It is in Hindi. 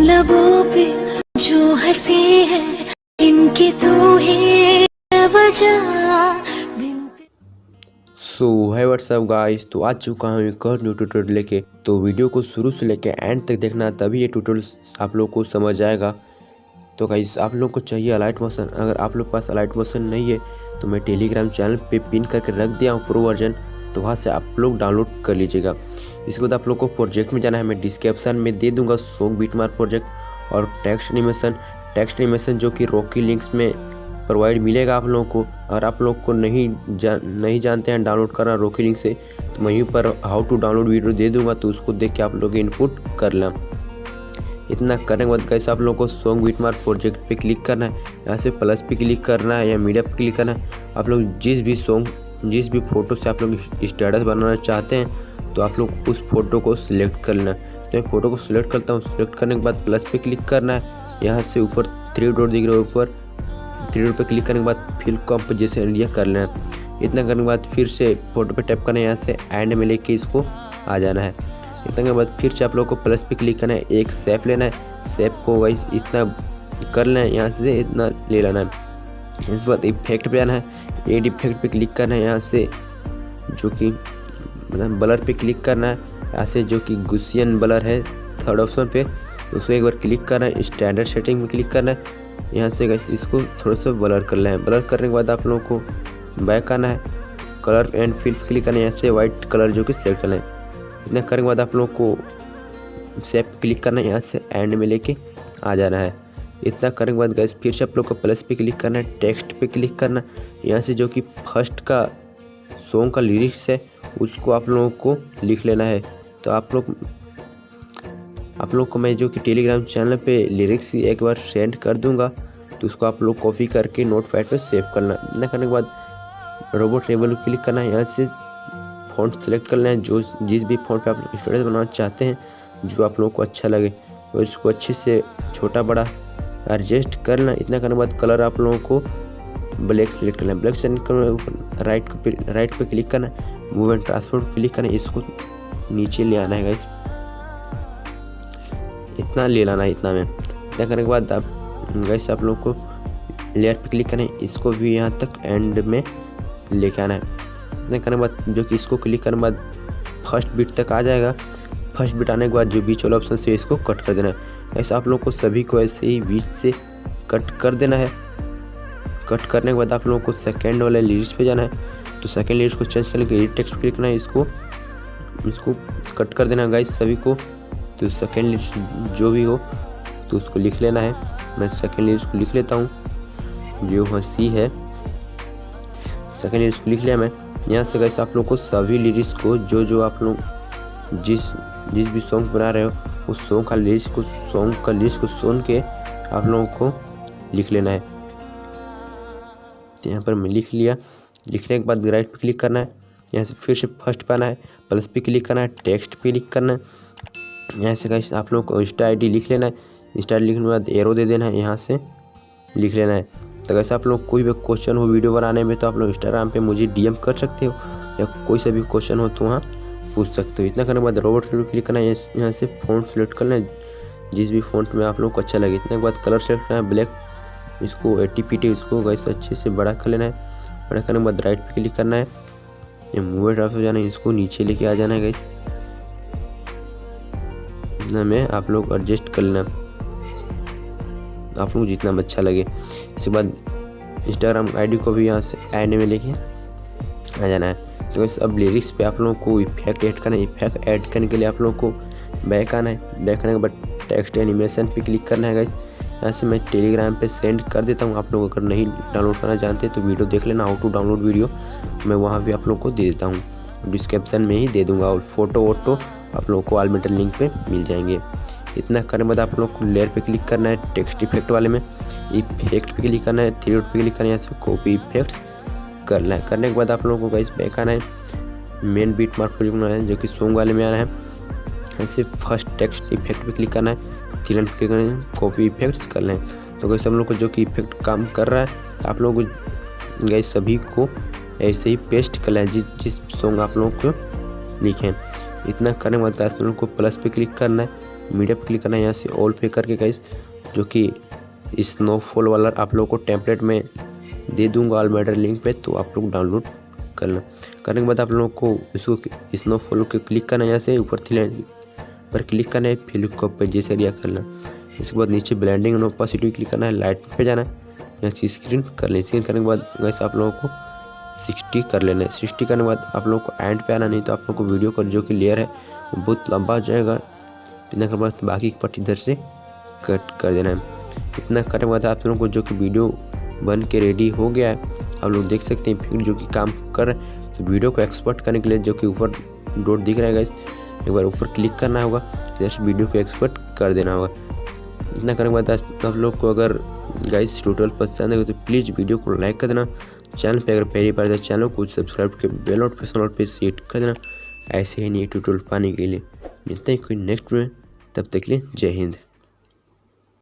लबों पे जो हँसी है, इनकी तू ही सो है व्हाट्सअप गाइस तो आ चुका हूँ एक और न्यू ट्यूटोरियल लेके। तो वीडियो को शुरू से लेके एंड तक देखना, तभी ये ट्यूटोरियल आप लोग को समझ आएगा। तो गाइस आप लोग को चाहिए अलाइट मोशन अगर आप लोग पास अलाइट मोशन नहीं है तो मैं टेलीग्राम चैनल पे पिन करके रख दिया हूँ प्रो वर्जन तो वहाँ से आप लोग डाउनलोड कर लीजिएगा। इसके बाद आप लोग को प्रोजेक्ट में जाना है मैं डिस्क्रिप्शन में दे दूँगा सॉन्ग बीटमार्क प्रोजेक्ट और टेक्स्ट एनिमेशन टेक्स्ट एनिमेशन जो कि रॉकी लिंक्स में प्रोवाइड मिलेगा आप लोगों को। अगर आप लोग को नहीं जा, नहीं जानते हैं डाउनलोड करना रॉकी लिंक से तो मैं यहीं पर हाउ टू डाउनलोड वीडियो दे दूँगा तो उसको देख के आप लोग इनपुट कर लें। इतना करने के बाद कैसे आप लोगों को सॉन्ग बीटमार्क प्रोजेक्ट पे क्लिक करना है। यहाँ से प्लस पे क्लिक करना है या मीडिया पे क्लिक करना है। आप लोग जिस भी सॉन्ग जिस भी फ़ोटो से आप लोग स्टेटस बनाना चाहते हैं तो आप लोग उस फ़ोटो को सिलेक्ट कर लेना। तो मैं फ़ोटो को सिलेक्ट करता हूँ। सिलेक्ट करने के बाद प्लस पे क्लिक करना है। यहाँ से ऊपर थ्री डॉट दिख रहा है ऊपर। थ्री डॉट पे क्लिक करने के बाद फिल कंपोजिशन एरिया कर लेना है। इतना करने के बाद फिर से फ़ोटो पे टैप करना है। यहाँ से एंड में लेके इसको आ जाना है। इतना करने के बाद फिर से आप लोग को प्लस पे क्लिक करना है। एक सेप लेना है। सेप को वही इतना कर लेना है। यहाँ से इतना ले लेना है। इसके बाद इफ़ेक्ट पे आना है। एड इफ़ेक्ट पे क्लिक करना है यहाँ से, जो कि मतलब ब्लर पे क्लिक करना है, यहाँ से जो कि गुसियन ब्लर है थर्ड ऑप्शन पे, उसको एक बार क्लिक करना है स्टैंडर्ड सेटिंग में क्लिक करना है, यहाँ से गैस इसको थोड़ा सा ब्लर कर लें। ब्लर करने के बाद आप लोगों को बैक आना है कलर एंड फिल क्लिक करना है, यहाँ से वाइट कलर जो कि सिलेक्ट कर लें। इतना करने के बाद आप लोगों को सेप क्लिक करना है, यहाँ से एंड में लेके आ जाना है। इतना करने के बाद गैस फिर से आप लोग को प्लस पे क्लिक करना है टेक्स्ट पे क्लिक करना यहाँ से जो कि फ़र्स्ट का सॉन्ग का लिरिक्स है, उसको आप लोगों को लिख लेना है। तो आप लोग आप लोग को मैं जो कि टेलीग्राम चैनल पे लिरिक्स एक बार सेंड कर दूँगा तो उसको आप लोग कॉपी करके नोट पैड पर सेव करना। इतना करने के बाद रोबोट टेबल क्लिक करना है, यहाँ से फ़ॉन्ट सेलेक्ट कर लेना है। जो जिस भी फ़ॉन्ट पे आप स्टोरेज बनाना चाहते हैं, जो आप लोगों को अच्छा लगे, और इसको अच्छे से छोटा बड़ा एडजस्ट कर लें इतना करने के बाद कलर आप लोगों को ब्लैक सेलेक्ट करना लें ब्लैक सेलेक्ट करने राइट राइट पे क्लिक करना मूव एंड ट्रांसफ़र क्लिक करना है। इसको नीचे ले आना है गाइस इतना ले लाना है, इतना में। इतना करने के बाद आप गैस आप लोग को लेयर पे क्लिक करें इसको भी यहाँ तक एंड में लेके आना है। इतना करने के बाद जो कि इसको क्लिक करने के बाद फ़र्स्ट बीट तक आ जाएगा। फ़र्स्ट बीट आने के बाद जो बीच वाला ऑप्शन से इसको कट कर देना है। ऐसा आप लोग को सभी को ऐसे ही बीच से कट कर देना है। कट करने के बाद आप लोगों को सेकेंड वाले लिरिक्स पे जाना है। तो सेकेंड लिरिक्स को चेंज करने के लिए टेक्स्ट क्लिक करना है, इसको इसको कट कर देना है गाइस सभी को। तो सेकेंड लिस्ट जो भी हो तो उसको लिख लेना है। मैं सेकेंड लिस्ट को लिख लेता हूँ। जो हँसी है सेकेंड लिस्ट को लिख लिया मैं। यहाँ से गैस आप लोग को सभी लिरिक्स को जो जो आप लोग जिस जिस भी सॉन्ग बना रहे हो उस सॉन्ग का लिरिक्स को सॉन्ग का लिरिक्स को सुन के आप लोगों को लिख लेना है। तो यहाँ पर मैं लिख लिया। लिखने के बाद राइट पे क्लिक करना है। यहाँ से फिर से फ़र्स्ट पे आना है। प्लस पे क्लिक करना है। टेक्स्ट पे क्लिक करना है। यहाँ से गाइस आप लोगों को इंस्टा आई लिख लेना है। इंस्टा आई लिखने के बाद एरो दे देना है। यहाँ से लिख लेना है। तो कैसे आप लोग कोई भी क्वेश्चन हो वीडियो बनाने में तो आप लोग इंस्टाग्राम पे मुझे डीएम कर सकते हो। या कोई सा भी क्वेश्चन हो तो वहाँ पूछ सकते हो। इतना करने के बाद रोबोट क्लिक करना है। यहाँ से फ़ोन सेलेक्ट करना है जिस भी फ़ोन में आप लोग को अच्छा लगे। इतने के बाद कलर सेलेक्ट करना है। ब्लैक इसको एटी पी इसको गैस अच्छे से बड़ा कर लेना है। बड़ा करने के बाद राइट पे क्लिक करना है। ये मूव ड्राफ्ट हो जाना है। इसको नीचे लेके आ जाना है गई इतना में आप लोग एडजस्ट कर लेना। आप लोग जितना अच्छा लगे। इसके बाद इंस्टाग्राम आईडी को भी यहाँ से ऐड में लेके आ जाना है। तो अब लिरिक्स पे आप लोगों को इफ़ेक्ट ऐड करना है। इफ़ेक्ट ऐड करने के लिए आप लोगों को बैक आना है। बैक आने के बाद टेक्स्ट एनिमेशन पे क्लिक करना है गाइस यहाँ से मैं टेलीग्राम पे सेंड कर देता हूँ। आप लोग अगर नहीं डाउनलोड करना चाहते तो वीडियो देख लेना हाउ टू डाउनलोड वीडियो मैं वहाँ भी आप लोग को दे देता हूँ। डिस्क्रिप्शन में ही दे दूँगा और फ़ोटो वोटो आप लोगों को आलमीटर लिंक पे मिल जाएँगे। इतना करने बाद आप लोग को लेयर पे क्लिक करना है टेक्स्ट इफ़ेक्ट वाले में। इफ़ेक्ट पे क्लिक करना है थ्री पे क्लिक करना है, यहाँ से कॉपी इफेक्ट्स करना है करने के बाद आप लोगों को गाइस बैक आना है मेन बीट मार्क प्रोजेक्ट बनाना है, जो कि सॉन्ग वाले में आना है। ऐसे फ़र्स्ट टेक्स्ट इफ़ेक्ट पे क्लिक करना है थ्री पे क्लिक करना है कॉपी इफेक्ट्स कर लें। तो गैस हम लोग को जो कि इफ़ेक्ट काम कर रहा है, आप लोग गैस सभी को ऐसे ही पेस्ट कर लें, जिस जिस सॉन्ग आप लोगों को लिखें। इतना करने के बाद गैस को प्लस पे क्लिक करना है मीडिया पर क्लिक करना है, यहाँ से ऑल पे करके गाइस जो कि स्नोफॉल वाला आप लोगों को टेम्पलेट में दे दूँगा ऑलमेडर लिंक पे तो आप लोग डाउनलोड कर लें करने के बाद आप लोगों को इसको स्नोफॉल के क्लिक करना है, यहाँ से ऊपर थी पर क्लिक करना है, फिर को पे जैसे एरिया करना। इसके बाद नीचे ब्लेंडिंग एंड ओपासिटी क्लिक करना है लाइट पे जाना है। यहाँ से स्क्रीन कर लें। स्क्रीन करने के बाद वैसे आप लोगों को सिक्सटी कर लेना है। सिक्सटी करने के बाद आप लोगों को एंड पे आना, नहीं तो आप लोग को वीडियो का जो कि लेयर है, वो बहुत लंबा हो जाएगा। इतना करने के बाद बाकी पट्टी इधर से कट कर देना है। इतना करने के बाद आप लोगों को जो कि वीडियो बन के रेडी हो गया है। आप लोग देख सकते हैं फिर जो कि काम कर रहे हैं। तो वीडियो को एक्सपोर्ट करने के लिए जो कि ऊपर डोट दिख रहा है गाइस एक बार ऊपर क्लिक करना होगा। से वीडियो को एक्सपोर्ट कर देना होगा। इतना करने के बाद आप लोग को अगर गाइस ट्यूटोरियल पसंद है तो प्लीज़ वीडियो को लाइक कर देना। चैनल पे अगर पहली बार चैनल को सब्सक्राइब के बेल नोटिफिकेशन पे सेट कर देना। ऐसे ही नए ट्यूटोरियल पाने के लिए। मिलते हैं कोई नेक्स्ट में। तब तक के लिए जय हिंद।